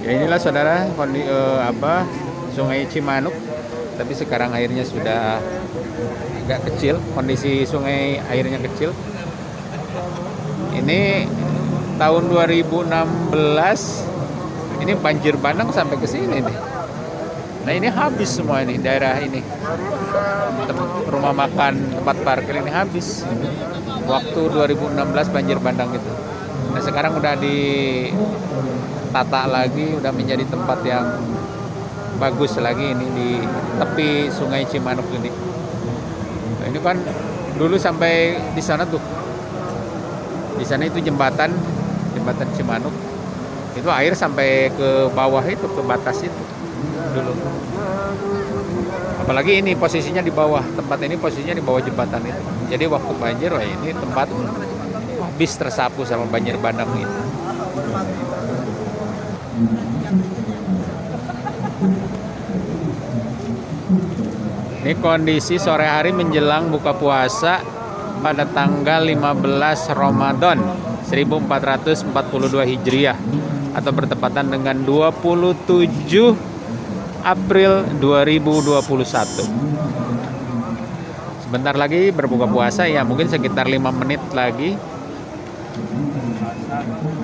Ya inilah saudara kondi, eh, apa Sungai Cimanuk. Tapi sekarang airnya sudah agak kecil, kondisi sungai airnya kecil. Ini tahun 2016 ini banjir bandang sampai ke sini nih. Nah ini habis semua ini daerah ini. Rumah makan, tempat parkir ini habis. Waktu 2016 banjir bandang itu. Nah sekarang udah ditata lagi, udah menjadi tempat yang bagus lagi ini di tepi Sungai Cimanuk ini. Nah, ini kan dulu sampai di sana tuh. Di sana itu jembatan, jembatan Cimanuk. Itu air sampai ke bawah itu, ke batas itu dulu. Apalagi ini posisinya di bawah, tempat ini posisinya di bawah jembatan itu. Jadi waktu banjir, wah ini tempat habis tersapu sama banjir bandang ini. Ini kondisi sore hari menjelang buka puasa pada tanggal 15 Ramadan 1442 Hijriah atau bertepatan dengan 27 April 2021. Sebentar lagi berbuka puasa ya, mungkin sekitar 5 menit lagi. Passada.